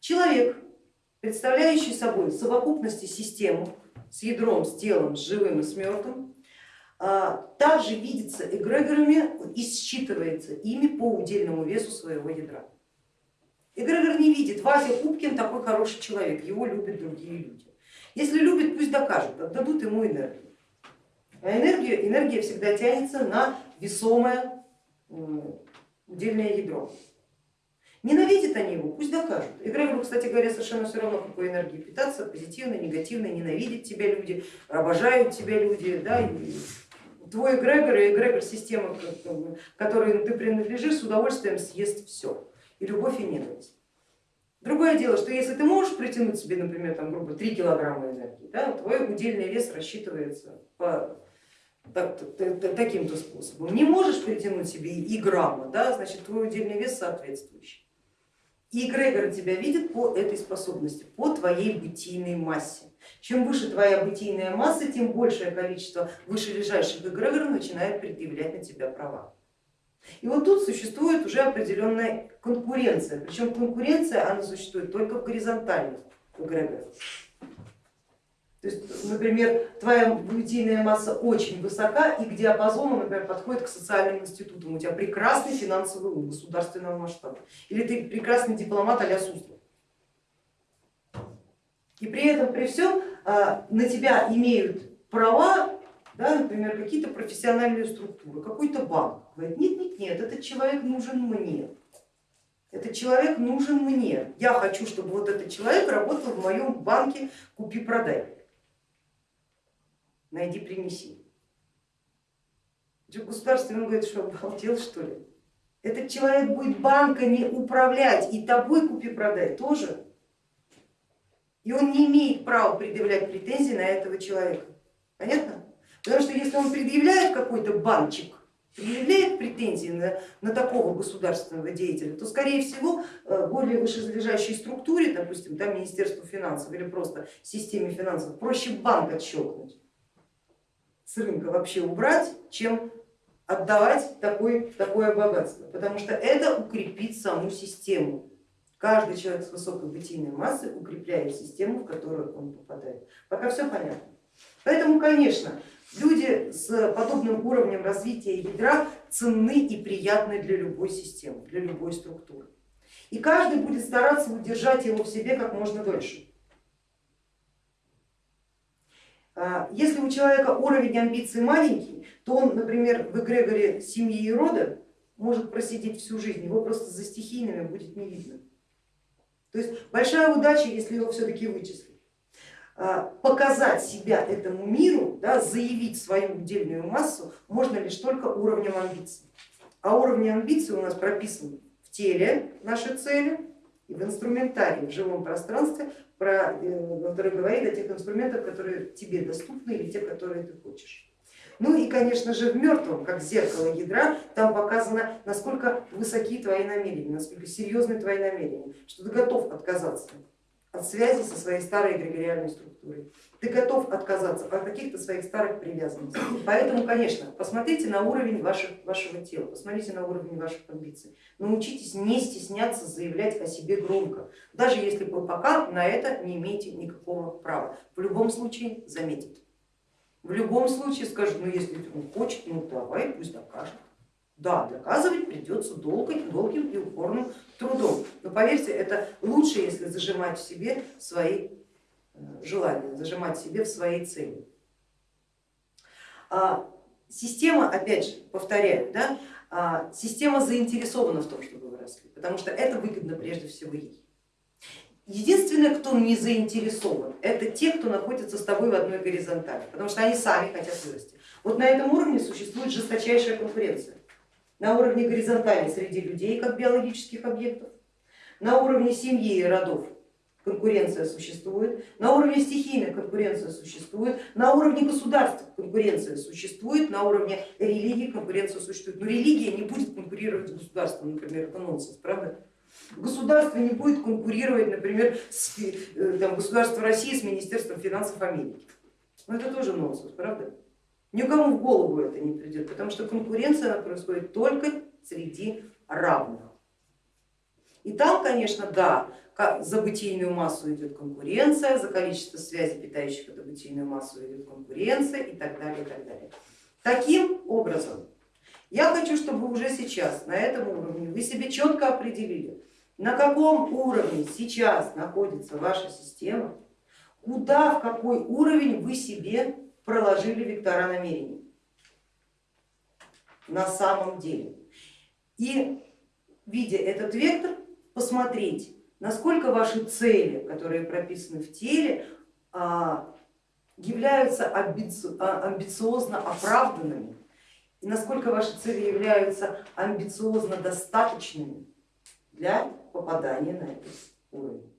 Человек, представляющий собой совокупности систему с ядром, с телом, с живым и с мертвым, а, также видится эгрегорами и считывается ими по удельному весу своего ядра. Эгрегор не видит, Вася Кубкин такой хороший человек, его любят другие люди. Если любит, пусть докажут, отдадут ему энергию. А энергия, энергия всегда тянется на весомое удельное ядро. Ненавидят они его, пусть докажут. Эгрегору, кстати говоря, совершенно все равно, какой энергией питаться, позитивной, негативной, ненавидят тебя люди, обожают тебя люди. Да, твой эгрегор и эгрегор системы, которой ты принадлежишь, с удовольствием съест все. И любовь, и ненависть. Другое дело, что если ты можешь притянуть себе, например, там, грубо 3 килограмма энергии, да, твой удельный вес рассчитывается по так, таким-то способом. Не можешь притянуть себе и грамма, да, значит твой удельный вес соответствующий. И эгрегор тебя видит по этой способности, по твоей бытийной массе. Чем выше твоя бытийная масса, тем большее количество вышележащих эгрегоров начинает предъявлять на тебя права. И вот тут существует уже определенная конкуренция, причем конкуренция она существует только в горизонтальных эгрегорах. То есть, например, твоя бытийная масса очень высока и к диапазону, например, подходит к социальным институтам, у тебя прекрасный финансовый ум государственного масштаба, или ты прекрасный дипломат а-ля Суслов. И при этом, при всем а, на тебя имеют права, да, например, какие-то профессиональные структуры, какой-то банк. Говорит, нет, нет, нет, этот человек нужен мне. Этот человек нужен мне. Я хочу, чтобы вот этот человек работал в моем банке купи-продай найди, принеси. Государство ему говорит, что обалдел что ли? Этот человек будет банками управлять и тобой купи-продай тоже. И он не имеет права предъявлять претензии на этого человека. Понятно? Потому что если он предъявляет какой-то банчик, предъявляет претензии на, на такого государственного деятеля, то скорее всего э, более вышележащей структуре, допустим, там Министерству финансов или просто системе финансов, проще банк отщелкнуть рынка вообще убрать, чем отдавать такое, такое богатство, потому что это укрепит саму систему. Каждый человек с высокой бытийной массой укрепляет систему, в которую он попадает. Пока все понятно. Поэтому, конечно, люди с подобным уровнем развития ядра ценны и приятны для любой системы, для любой структуры. И каждый будет стараться удержать его в себе как можно дольше. А, если у человека уровень амбиций маленький, то он, например, в эгрегоре семьи и рода может просидеть всю жизнь, его просто за стихийными будет не видно. То есть большая удача, если его все-таки вычислить. А, показать себя этому миру, да, заявить свою удельную массу можно лишь только уровнем амбиций. А уровни амбиций у нас прописаны в теле нашей цели и в инструментарии, в живом пространстве про, э, который говорит о тех инструментах, которые тебе доступны или те, которые ты хочешь. Ну и, конечно же, в мертвом, как зеркало ядра, там показано, насколько высоки твои намерения, насколько серьезны твои намерения, что ты готов отказаться от связи со своей старой эгрегориальной структурой. Ты готов отказаться от каких-то своих старых привязанностей. Поэтому, конечно, посмотрите на уровень ваших, вашего тела, посмотрите на уровень ваших амбиций. Научитесь не стесняться заявлять о себе громко, даже если вы пока на это не имеете никакого права. В любом случае заметят. В любом случае скажут, ну если он хочет, ну давай, пусть докажет. Да, доказывать придется долгим, долгим и упорным трудом. Но поверьте, это лучше, если зажимать в себе свои э, желания, зажимать в себе в свои цели. А, система, опять же, повторяю, да, а, система заинтересована в том, чтобы вы росли, потому что это выгодно прежде всего ей. Единственное, кто не заинтересован, это те, кто находится с тобой в одной горизонтали, потому что они сами хотят вырасти. Вот на этом уровне существует жесточайшая конкуренция на уровне горизонтали среди людей как биологических объектов, на уровне семьи и родов конкуренция существует, на уровне стихийных конкуренция существует, на уровне государств конкуренция существует, на уровне религии конкуренция существует. Но религия не будет конкурировать с государством, например, это нонсенс, правда? Государство не будет конкурировать, например, с э, там, государством России с Министерством финансов Америки. Но это тоже нонсенс, правда? Никому в голову это не придет, потому что конкуренция происходит только среди равных. И там, конечно, да, за бытийную массу идет конкуренция, за количество связей, питающих эту бытийную массу идет конкуренция и так далее, и так далее. Таким образом, я хочу, чтобы уже сейчас на этом уровне вы себе четко определили, на каком уровне сейчас находится ваша система, куда, в какой уровень вы себе проложили вектора намерений на самом деле. И видя этот вектор, посмотреть, насколько ваши цели, которые прописаны в теле, а, являются а, амбициозно оправданными и насколько ваши цели являются амбициозно достаточными для попадания на этот уровень.